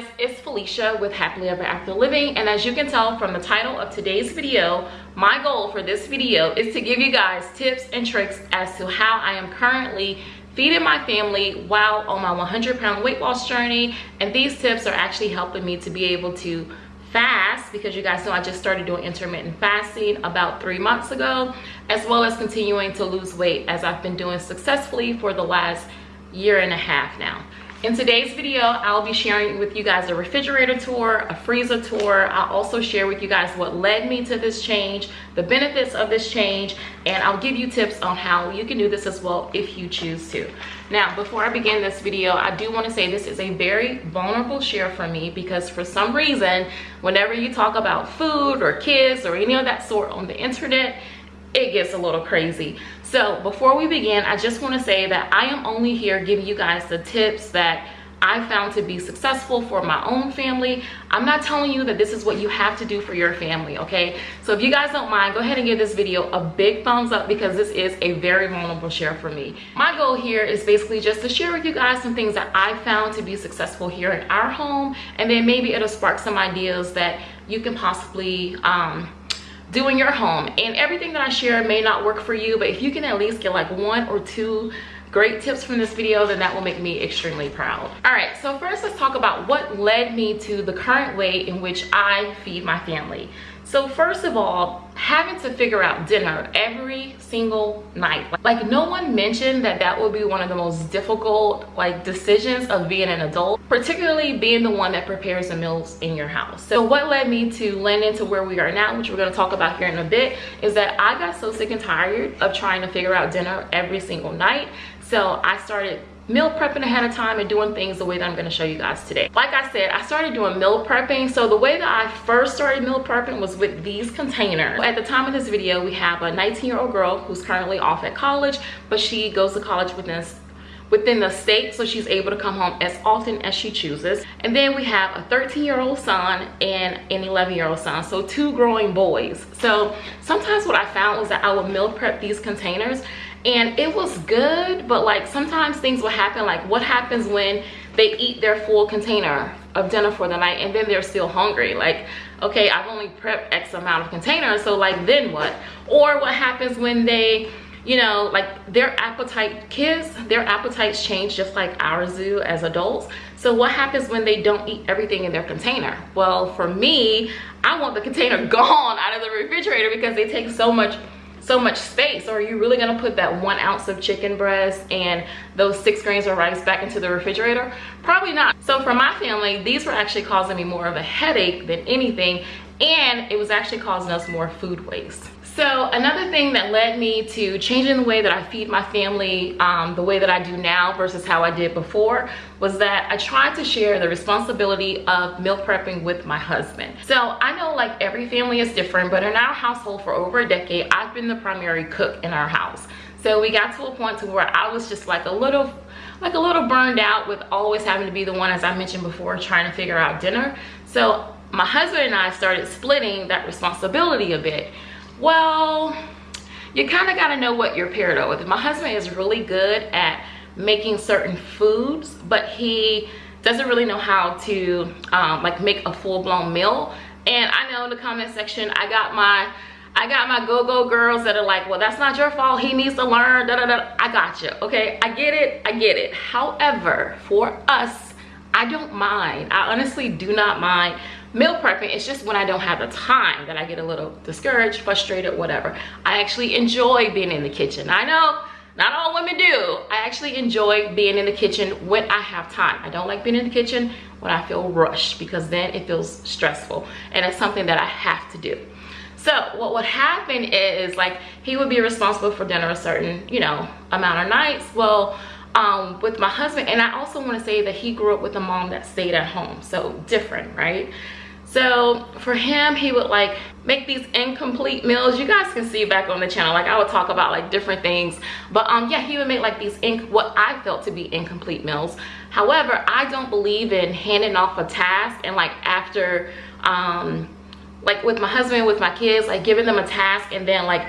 guys it's felicia with happily ever after living and as you can tell from the title of today's video my goal for this video is to give you guys tips and tricks as to how i am currently feeding my family while on my 100 pound weight loss journey and these tips are actually helping me to be able to fast because you guys know I just started doing intermittent fasting about three months ago as well as continuing to lose weight as I've been doing successfully for the last year and a half now in today's video, I'll be sharing with you guys a refrigerator tour, a freezer tour. I'll also share with you guys what led me to this change, the benefits of this change, and I'll give you tips on how you can do this as well if you choose to. Now, before I begin this video, I do want to say this is a very vulnerable share for me because for some reason, whenever you talk about food or kids or any of that sort on the internet, it gets a little crazy so before we begin i just want to say that i am only here giving you guys the tips that I found to be successful for my own family. I'm not telling you that this is what you have to do for your family, okay? So if you guys don't mind, go ahead and give this video a big thumbs up because this is a very vulnerable share for me. My goal here is basically just to share with you guys some things that I found to be successful here in our home and then maybe it'll spark some ideas that you can possibly um, do in your home. And everything that i share may not work for you but if you can at least get like one or two great tips from this video then that will make me extremely proud. All right so first let's talk about what led me to the current way in which i feed my family so first of all, having to figure out dinner every single night. Like no one mentioned that that would be one of the most difficult like decisions of being an adult, particularly being the one that prepares the meals in your house. So what led me to land into where we are now, which we're gonna talk about here in a bit, is that I got so sick and tired of trying to figure out dinner every single night. So I started meal prepping ahead of time and doing things the way that I'm going to show you guys today. Like I said, I started doing meal prepping. So the way that I first started meal prepping was with these containers. At the time of this video, we have a 19 year old girl who's currently off at college, but she goes to college within within the state so she's able to come home as often as she chooses and then we have a 13 year old son and an 11 year old son so two growing boys so sometimes what i found was that i would meal prep these containers and it was good but like sometimes things will happen like what happens when they eat their full container of dinner for the night and then they're still hungry? Like okay i've only prepped x amount of containers so like then what? Or what happens when they you know like their appetite kids their appetites change just like ours do as adults. So what happens when they don't eat everything in their container? Well for me i want the container gone out of the refrigerator because they take so much so much space. Or are you really going to put that one ounce of chicken breast and those six grains of rice back into the refrigerator? Probably not. So for my family these were actually causing me more of a headache than anything and it was actually causing us more food waste so another thing that led me to changing the way that I feed my family um, the way that I do now versus how I did before was that I tried to share the responsibility of meal prepping with my husband. So I know like every family is different, but in our household for over a decade, I've been the primary cook in our house. So we got to a point to where I was just like a little like a little burned out with always having to be the one as I mentioned before trying to figure out dinner. So my husband and I started splitting that responsibility a bit well you kind of got to know what you're paired up with my husband is really good at making certain foods but he doesn't really know how to um, like make a full-blown meal and i know in the comment section i got my I got my go-go girls that are like, well, that's not your fault. He needs to learn. Da, da, da. I got you. Okay, I get it. I get it. However, for us, I don't mind. I honestly do not mind meal prepping it's just when i don't have the time that i get a little discouraged frustrated whatever. I actually enjoy being in the kitchen. I know not all women do. I actually enjoy being in the kitchen when i have time. I don't like being in the kitchen when i feel rushed because then it feels stressful and it's something that i have to do. So what would happen is like he would be responsible for dinner a certain you know amount of nights. Well um, with my husband and i also want to say that he grew up with a mom that stayed at home so different right so for him he would like make these incomplete meals. You guys can see back on the channel like i would talk about like different things. But um yeah he would make like these inc what i felt to be incomplete meals. However i don't believe in handing off a task and like after um like with my husband with my kids like giving them a task and then like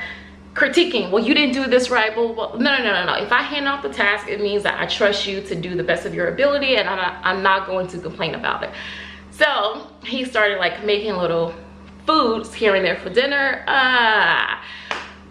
critiquing well you didn't do this right. Well, well no no no no no. If i hand off the task it means that i trust you to do the best of your ability and i'm not, I'm not going to complain about it so he started like making little foods here and there for dinner uh,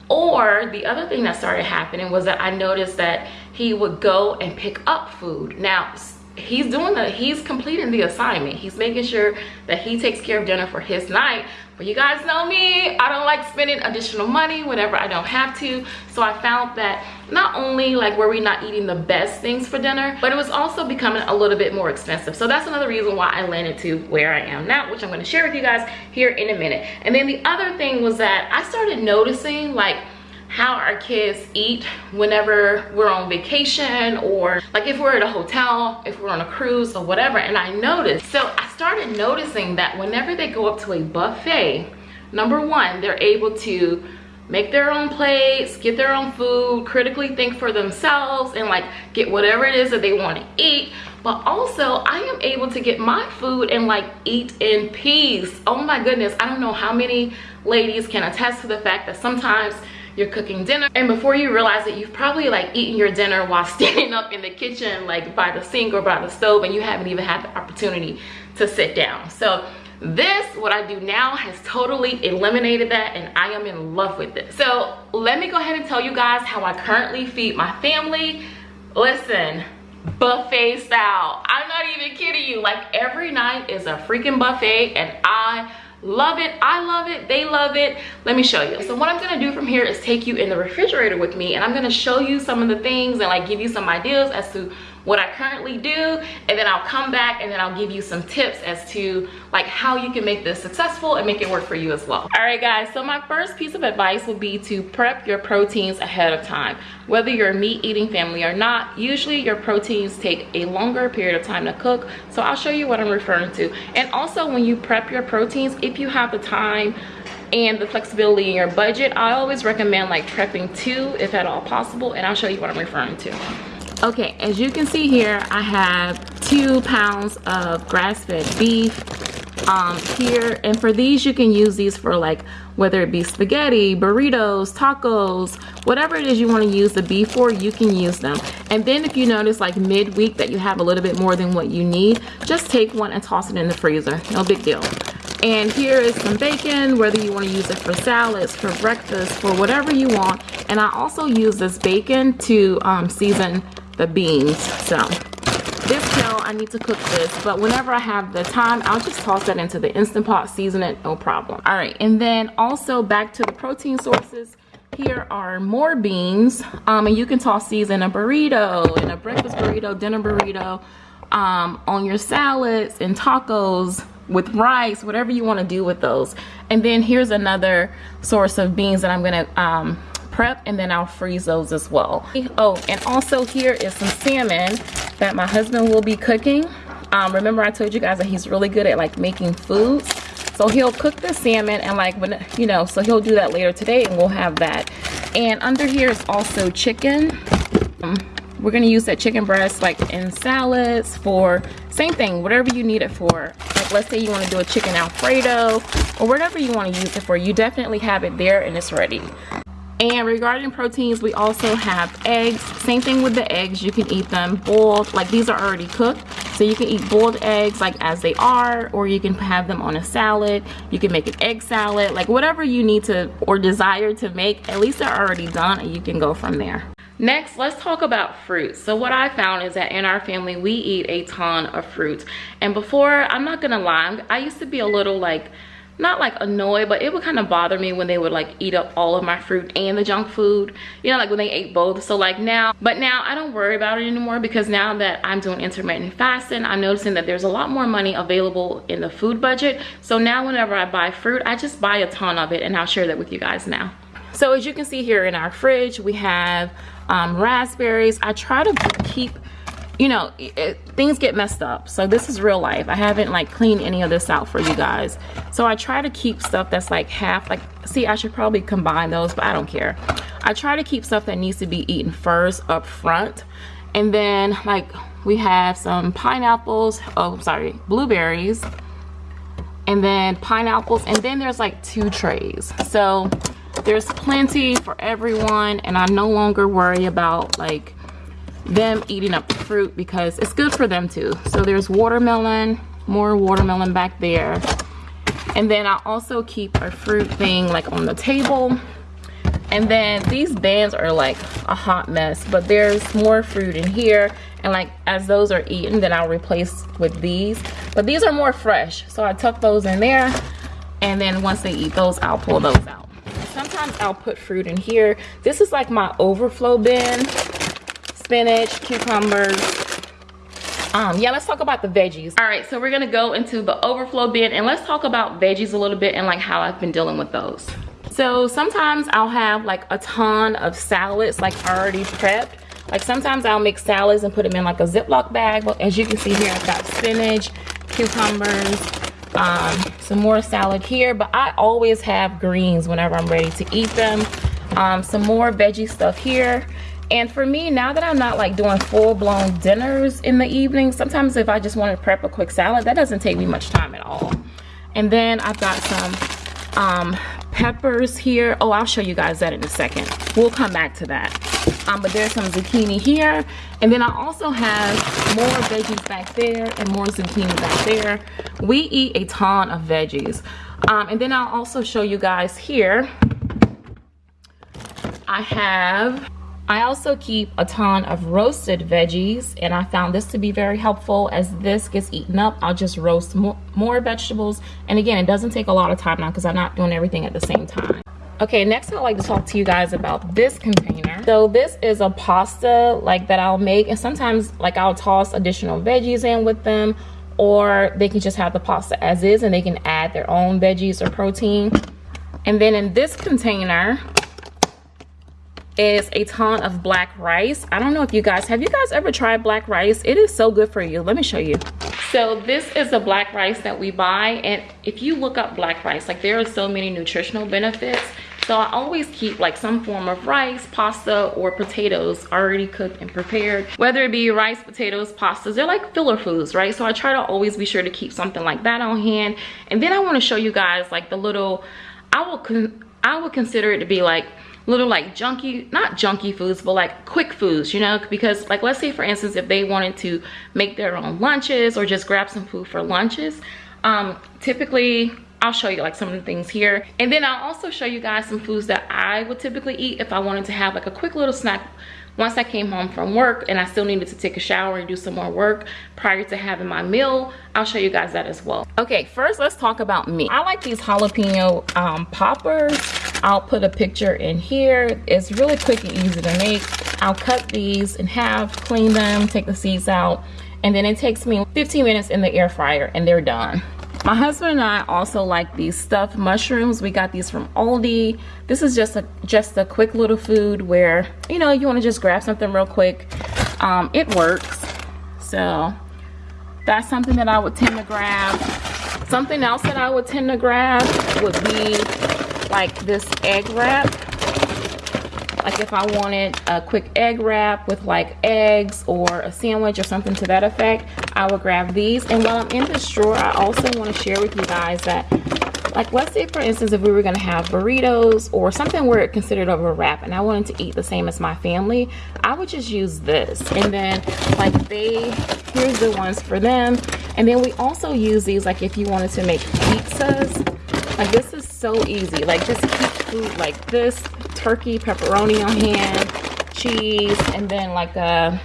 or the other thing that started happening was that i noticed that he would go and pick up food. Now he's doing the he's completing the assignment. He's making sure that he takes care of dinner for his night but you guys know me. I don't like spending additional money whenever i don't have to. So i found that not only like were we not eating the best things for dinner but it was also becoming a little bit more expensive. So that's another reason why i landed to where i am now which i'm going to share with you guys here in a minute. And then the other thing was that i started noticing like how our kids eat whenever we're on vacation or like if we're at a hotel if we're on a cruise or whatever. And i noticed so i started noticing that whenever they go up to a buffet number one they're able to make their own plates get their own food critically think for themselves and like get whatever it is that they want to eat. But also i am able to get my food and like eat in peace. Oh my goodness i don't know how many ladies can attest to the fact that sometimes you're cooking dinner and before you realize it you've probably like eaten your dinner while standing up in the kitchen like by the sink or by the stove and you haven't even had the opportunity to sit down. So this what i do now has totally eliminated that and i am in love with it. So let me go ahead and tell you guys how i currently feed my family. Listen buffet style. I'm not even kidding you. Like every night is a freaking buffet and i love it. I love it. They love it. Let me show you. So what i'm gonna do from here is take you in the refrigerator with me and i'm gonna show you some of the things and like give you some ideas as to what I currently do and then I'll come back and then I'll give you some tips as to like how you can make this successful and make it work for you as well. All right guys, so my first piece of advice would be to prep your proteins ahead of time. Whether you're a meat eating family or not, usually your proteins take a longer period of time to cook. So I'll show you what I'm referring to. And also when you prep your proteins, if you have the time and the flexibility in your budget, I always recommend like prepping two if at all possible and I'll show you what I'm referring to okay as you can see here i have two pounds of grass-fed beef um, here. And for these you can use these for like whether it be spaghetti burritos tacos whatever it is you want to use the beef for you can use them. And then if you notice like midweek that you have a little bit more than what you need just take one and toss it in the freezer. No big deal. And here is some bacon whether you want to use it for salads for breakfast for whatever you want. And i also use this bacon to um, season the beans. So this kale, I need to cook this, but whenever I have the time, I'll just toss that into the Instant Pot, season it, no problem. All right, and then also back to the protein sources. Here are more beans, um, and you can toss these in a burrito, in a breakfast burrito, dinner burrito, um, on your salads and tacos, with rice, whatever you want to do with those. And then here's another source of beans that I'm going to um, prep and then I'll freeze those as well. Oh, and also here is some salmon that my husband will be cooking. Um, remember I told you guys that he's really good at like making foods. So he'll cook the salmon and like when, you know, so he'll do that later today and we'll have that. And under here is also chicken. Um, we're gonna use that chicken breast like in salads for same thing, whatever you need it for. Like let's say you wanna do a chicken alfredo or whatever you wanna use it for, you definitely have it there and it's ready. And regarding proteins, we also have eggs. Same thing with the eggs. You can eat them boiled. Like these are already cooked. So you can eat boiled eggs like as they are. Or you can have them on a salad. You can make an egg salad. Like whatever you need to or desire to make. At least they're already done and you can go from there. Next, let's talk about fruits. So what I found is that in our family, we eat a ton of fruits. And before, I'm not gonna lie, I used to be a little like not like annoyed but it would kind of bother me when they would like eat up all of my fruit and the junk food. You know like when they ate both. So like now but now i don't worry about it anymore because now that i'm doing intermittent fasting i'm noticing that there's a lot more money available in the food budget. So now whenever i buy fruit i just buy a ton of it and i'll share that with you guys now. So as you can see here in our fridge we have um, raspberries. I try to keep you know it, things get messed up. So this is real life. I haven't like cleaned any of this out for you guys. So i try to keep stuff that's like half like see i should probably combine those but i don't care. I try to keep stuff that needs to be eaten first up front. And then like we have some pineapples oh sorry blueberries and then pineapples and then there's like two trays. So there's plenty for everyone and I no longer worry about like them eating up the fruit because it's good for them too. So there's watermelon, more watermelon back there. And then I also keep a fruit thing like on the table. And then these bands are like a hot mess, but there's more fruit in here. And like as those are eaten, then I'll replace with these. But these are more fresh. So I tuck those in there. And then once they eat those, I'll pull those out. Sometimes I'll put fruit in here. This is like my overflow bin. Spinach, cucumbers, um yeah let's talk about the veggies. All right so we're gonna go into the overflow bin and let's talk about veggies a little bit and like how i've been dealing with those. So sometimes i'll have like a ton of salads like already prepped. Like sometimes i'll make salads and put them in like a ziploc bag. But as you can see here i've got spinach cucumbers um some more salad here. But i always have greens whenever i'm ready to eat them. Um some more veggie stuff here and for me, now that I'm not like doing full-blown dinners in the evening, sometimes if I just want to prep a quick salad, that doesn't take me much time at all. And then I've got some um, peppers here. Oh, I'll show you guys that in a second. We'll come back to that. Um, but there's some zucchini here. And then I also have more veggies back there and more zucchini back there. We eat a ton of veggies. Um, and then I'll also show you guys here. I have I also keep a ton of roasted veggies and I found this to be very helpful as this gets eaten up. I'll just roast more, more vegetables. And again, it doesn't take a lot of time now because I'm not doing everything at the same time. Okay, next I'd like to talk to you guys about this container. So this is a pasta like that I'll make and sometimes like I'll toss additional veggies in with them or they can just have the pasta as is and they can add their own veggies or protein. And then in this container, is a ton of black rice i don't know if you guys have you guys ever tried black rice it is so good for you let me show you so this is the black rice that we buy and if you look up black rice like there are so many nutritional benefits so I always keep like some form of rice, pasta, or potatoes already cooked and prepared. Whether it be rice, potatoes, pastas, they're like filler foods, right? So I try to always be sure to keep something like that on hand. And then I wanna show you guys like the little, I will, I would consider it to be like little like junky not junky foods but like quick foods you know because like let's say for instance if they wanted to make their own lunches or just grab some food for lunches um typically I'll show you like some of the things here. And then I'll also show you guys some foods that I would typically eat if I wanted to have like a quick little snack once I came home from work and I still needed to take a shower and do some more work prior to having my meal, I'll show you guys that as well. Okay, first let's talk about me. I like these jalapeno um, poppers. I'll put a picture in here. It's really quick and easy to make. I'll cut these in half, clean them, take the seeds out, and then it takes me 15 minutes in the air fryer and they're done. My husband and I also like these stuffed mushrooms. We got these from Aldi. This is just a just a quick little food where, you know, you want to just grab something real quick. Um, it works. So that's something that I would tend to grab. Something else that I would tend to grab would be like this egg wrap like if I wanted a quick egg wrap with like eggs or a sandwich or something to that effect I would grab these. And while I'm in this drawer I also want to share with you guys that like let's say for instance if we were going to have burritos or something where it considered of a wrap and I wanted to eat the same as my family I would just use this. And then like they here's the ones for them. And then we also use these like if you wanted to make pizzas. Like this is so easy. Like just keep food like this turkey pepperoni on hand cheese and then like a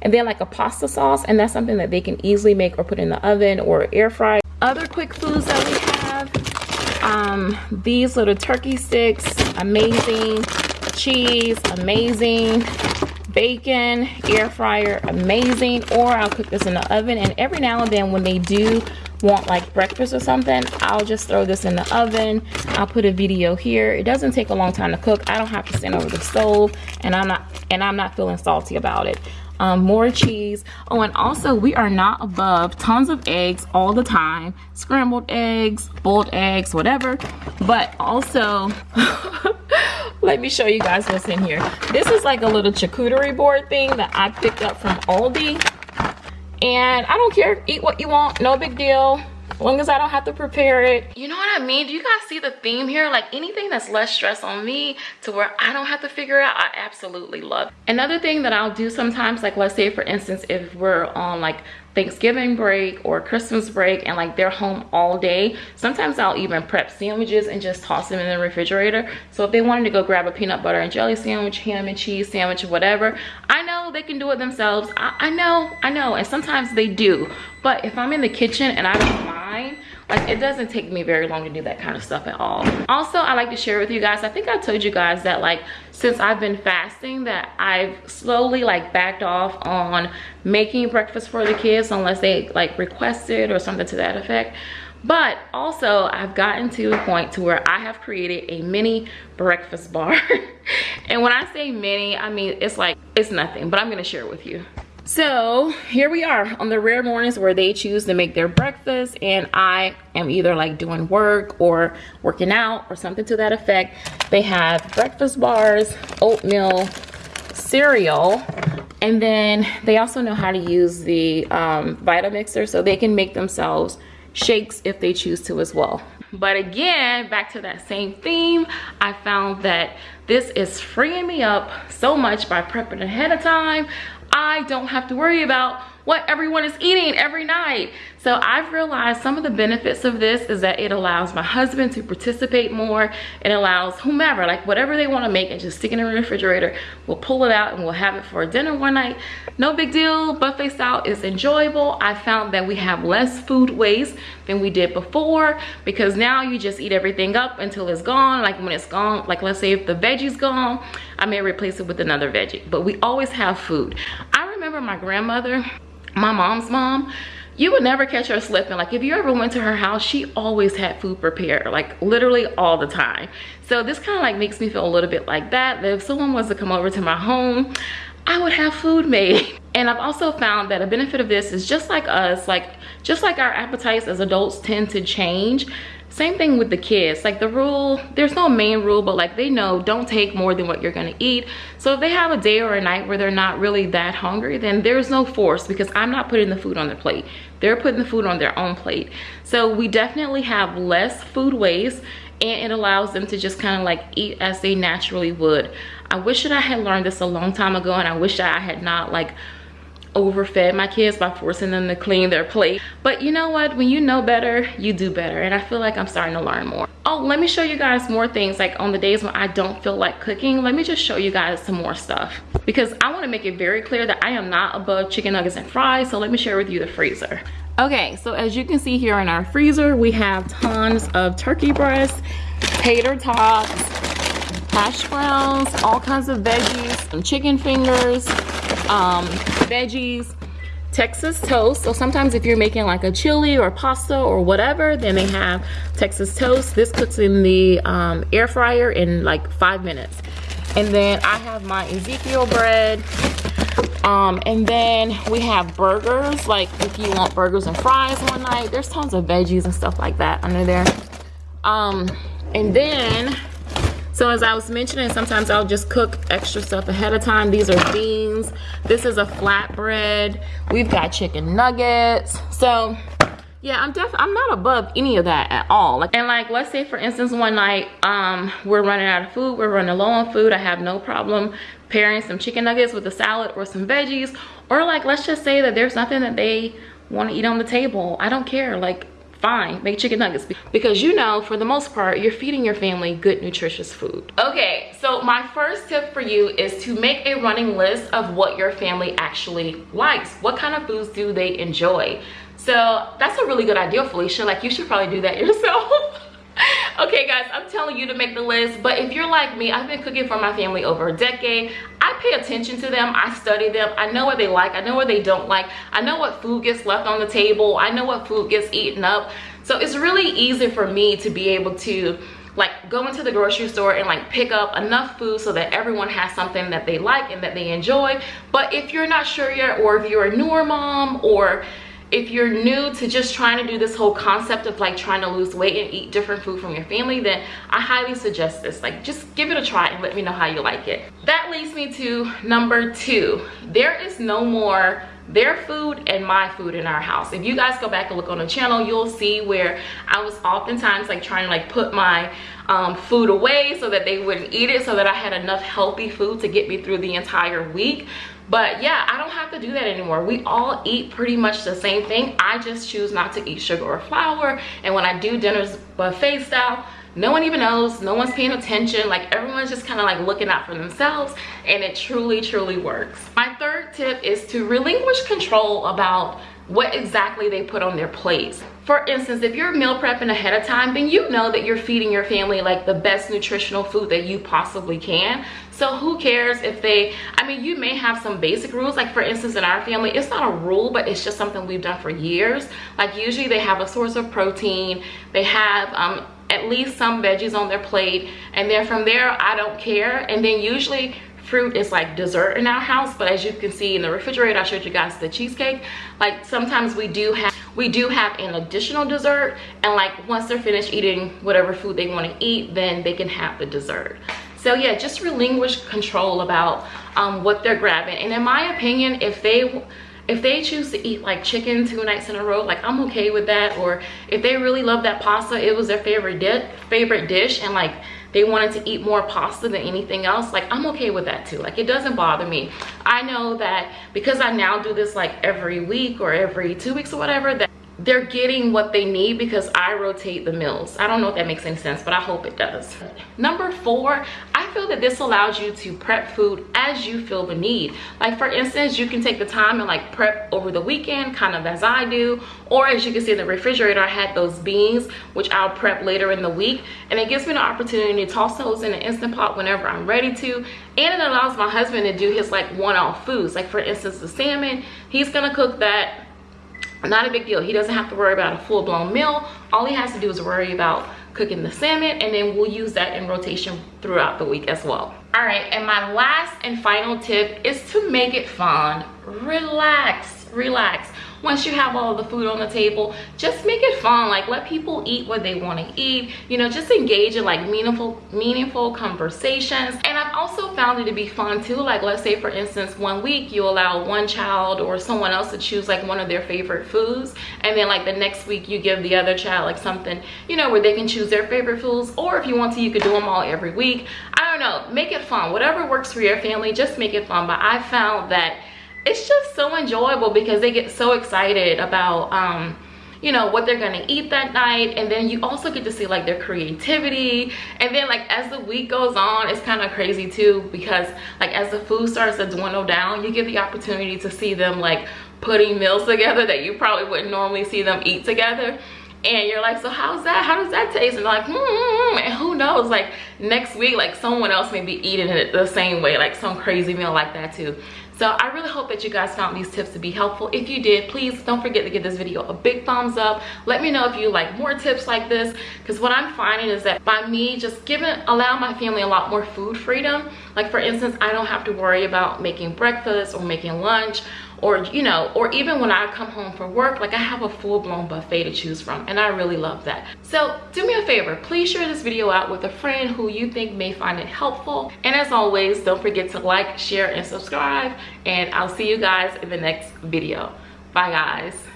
and then like a pasta sauce. And that's something that they can easily make or put in the oven or air fry. Other quick foods that we have um these little turkey sticks amazing. Cheese amazing. Bacon air fryer amazing. Or i'll cook this in the oven. And every now and then when they do want like breakfast or something i'll just throw this in the oven. I'll put a video here. It doesn't take a long time to cook. I don't have to stand over the stove and i'm not and i'm not feeling salty about it. Um, more cheese. Oh and also we are not above tons of eggs all the time. Scrambled eggs boiled eggs whatever. But also let me show you guys what's in here. This is like a little charcuterie board thing that i picked up from aldi and I don't care eat what you want no big deal as long as I don't have to prepare it. You know what I mean? Do you guys see the theme here? Like anything that's less stress on me to where I don't have to figure out, I absolutely love. Another thing that I'll do sometimes, like let's say for instance, if we're on like Thanksgiving break or Christmas break and like they're home all day, sometimes I'll even prep sandwiches and just toss them in the refrigerator. So if they wanted to go grab a peanut butter and jelly sandwich, ham and cheese sandwich, whatever, I know they can do it themselves. I, I know, I know, and sometimes they do. But if I'm in the kitchen and I don't mind, like it doesn't take me very long to do that kind of stuff at all also i like to share with you guys i think i told you guys that like since i've been fasting that i've slowly like backed off on making breakfast for the kids unless they like request it or something to that effect. But also i've gotten to a point to where i have created a mini breakfast bar. And when i say mini i mean it's like it's nothing but i'm gonna share it with you so here we are on the rare mornings where they choose to make their breakfast and I am either like doing work or working out or something to that effect. They have breakfast bars, oatmeal, cereal, and then they also know how to use the um, Vitamixer so they can make themselves shakes if they choose to as well. But again, back to that same theme, I found that this is freeing me up so much by prepping ahead of time. I don't have to worry about what everyone is eating every night. So I've realized some of the benefits of this is that it allows my husband to participate more. It allows whomever, like whatever they want to make and just stick it in the refrigerator. We'll pull it out and we'll have it for dinner one night. No big deal. Buffet style is enjoyable. I found that we have less food waste than we did before because now you just eat everything up until it's gone. Like when it's gone, like let's say if the veggie's gone, I may replace it with another veggie. But we always have food. I remember my grandmother my mom's mom you would never catch her slipping. Like if you ever went to her house she always had food prepared like literally all the time. So this kind of like makes me feel a little bit like that that if someone was to come over to my home I would have food made. And I've also found that a benefit of this is just like us like just like our appetites as adults tend to change same thing with the kids. Like the rule there's no main rule but like they know don't take more than what you're gonna eat. So if they have a day or a night where they're not really that hungry then there's no force because i'm not putting the food on their plate. They're putting the food on their own plate. So we definitely have less food waste and it allows them to just kind of like eat as they naturally would. I wish that i had learned this a long time ago and i wish that i had not like overfed my kids by forcing them to clean their plate. But you know what? When you know better you do better. And i feel like i'm starting to learn more. Oh let me show you guys more things like on the days when i don't feel like cooking let me just show you guys some more stuff. Because i want to make it very clear that i am not above chicken nuggets and fries so let me share with you the freezer. Okay so as you can see here in our freezer we have tons of turkey breasts tater tots hash browns all kinds of veggies some chicken fingers um, veggies, Texas toast. So sometimes if you're making like a chili or pasta or whatever, then they have Texas toast. This cooks in the um, air fryer in like five minutes. And then I have my Ezekiel bread. Um, and then we have burgers, like if you want burgers and fries one night, there's tons of veggies and stuff like that under there. Um, and then so as I was mentioning, sometimes I'll just cook extra stuff ahead of time. These are beans. This is a flatbread. We've got chicken nuggets. So yeah, I'm def I'm not above any of that at all. Like, and like, let's say for instance, one night, um, we're running out of food, we're running low on food. I have no problem pairing some chicken nuggets with a salad or some veggies. Or like, let's just say that there's nothing that they want to eat on the table. I don't care. Like, fine make chicken nuggets. Because you know for the most part you're feeding your family good nutritious food. Okay so my first tip for you is to make a running list of what your family actually likes. What kind of foods do they enjoy? So that's a really good idea felicia. Like you should probably do that yourself okay guys i'm telling you to make the list but if you're like me i've been cooking for my family over a decade. I pay attention to them i study them i know what they like i know what they don't like i know what food gets left on the table i know what food gets eaten up. So it's really easy for me to be able to like go into the grocery store and like pick up enough food so that everyone has something that they like and that they enjoy. But if you're not sure yet or if you're a newer mom or if you're new to just trying to do this whole concept of like trying to lose weight and eat different food from your family then i highly suggest this. Like just give it a try and let me know how you like it. That leads me to number two. There is no more their food and my food in our house. If you guys go back and look on the channel you'll see where i was oftentimes like trying to like put my um, food away so that they wouldn't eat it so that i had enough healthy food to get me through the entire week. But yeah i don't have to do that anymore. We all eat pretty much the same thing. I just choose not to eat sugar or flour. And when i do dinners buffet style no one even knows no one's paying attention like everyone's just kind of like looking out for themselves and it truly truly works my third tip is to relinquish control about what exactly they put on their plates. For instance, if you're meal prepping ahead of time, then you know that you're feeding your family like the best nutritional food that you possibly can. So who cares if they, I mean, you may have some basic rules. Like for instance, in our family, it's not a rule, but it's just something we've done for years. Like usually they have a source of protein. They have um, at least some veggies on their plate. And then from there, I don't care. And then usually fruit is like dessert in our house but as you can see in the refrigerator i showed you guys the cheesecake like sometimes we do have we do have an additional dessert and like once they're finished eating whatever food they want to eat then they can have the dessert so yeah just relinquish control about um, what they're grabbing and in my opinion if they if they choose to eat like chicken two nights in a row like i'm okay with that or if they really love that pasta it was their favorite dish favorite dish and like they wanted to eat more pasta than anything else like i'm okay with that too like it doesn't bother me i know that because i now do this like every week or every two weeks or whatever that they're getting what they need because I rotate the meals. I don't know if that makes any sense, but I hope it does. Number four, I feel that this allows you to prep food as you feel the need. Like for instance, you can take the time and like prep over the weekend, kind of as I do. Or as you can see in the refrigerator, I had those beans, which I'll prep later in the week. And it gives me the opportunity to toss those in an Instant Pot whenever I'm ready to. And it allows my husband to do his like one-off foods. Like for instance, the salmon, he's gonna cook that not a big deal he doesn't have to worry about a full-blown meal all he has to do is worry about cooking the salmon and then we'll use that in rotation throughout the week as well. All right and my last and final tip is to make it fun. Relax relax once you have all the food on the table just make it fun. Like let people eat what they want to eat. You know just engage in like meaningful meaningful conversations. And i've also found it to be fun too. Like let's say for instance one week you allow one child or someone else to choose like one of their favorite foods. And then like the next week you give the other child like something you know where they can choose their favorite foods. Or if you want to you could do them all every week. I don't know. Make it fun. Whatever works for your family just make it fun. But i found that it's just so enjoyable because they get so excited about um you know what they're gonna eat that night. And then you also get to see like their creativity. And then like as the week goes on it's kind of crazy too because like as the food starts to dwindle down you get the opportunity to see them like putting meals together that you probably wouldn't normally see them eat together. And you're like so how's that? How does that taste? And like hmm. And who knows? Like next week like someone else may be eating it the same way like some crazy meal like that too so i really hope that you guys found these tips to be helpful. If you did please don't forget to give this video a big thumbs up. Let me know if you like more tips like this because what i'm finding is that by me just giving allow my family a lot more food freedom like for instance i don't have to worry about making breakfast or making lunch or you know or even when i come home from work like i have a full-blown buffet to choose from and i really love that. So do me a favor please share this video out with a friend who you think may find it helpful. And as always don't forget to like share and subscribe and i'll see you guys in the next video. Bye guys